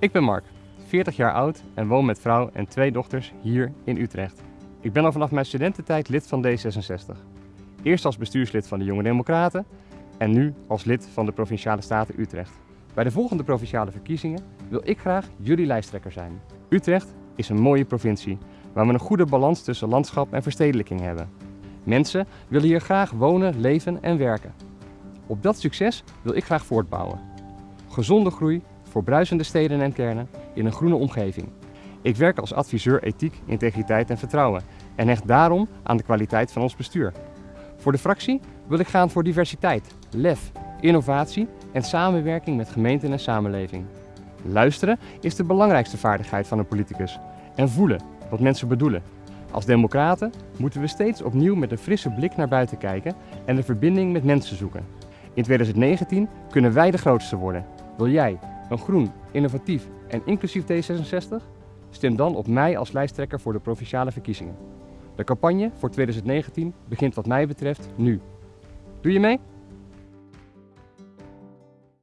Ik ben Mark, 40 jaar oud en woon met vrouw en twee dochters hier in Utrecht. Ik ben al vanaf mijn studententijd lid van D66. Eerst als bestuurslid van de Jonge Democraten en nu als lid van de Provinciale Staten Utrecht. Bij de volgende provinciale verkiezingen wil ik graag jullie lijsttrekker zijn. Utrecht is een mooie provincie waar we een goede balans tussen landschap en verstedelijking hebben. Mensen willen hier graag wonen, leven en werken. Op dat succes wil ik graag voortbouwen. Gezonde groei voor bruisende steden en kernen in een groene omgeving. Ik werk als adviseur ethiek, integriteit en vertrouwen en hecht daarom aan de kwaliteit van ons bestuur. Voor de fractie wil ik gaan voor diversiteit, lef, innovatie en samenwerking met gemeenten en samenleving. Luisteren is de belangrijkste vaardigheid van een politicus en voelen wat mensen bedoelen. Als democraten moeten we steeds opnieuw met een frisse blik naar buiten kijken en de verbinding met mensen zoeken. In 2019 kunnen wij de grootste worden. Wil jij een groen, innovatief en inclusief D66? Stem dan op mij als lijsttrekker voor de provinciale verkiezingen. De campagne voor 2019 begint wat mij betreft nu. Doe je mee?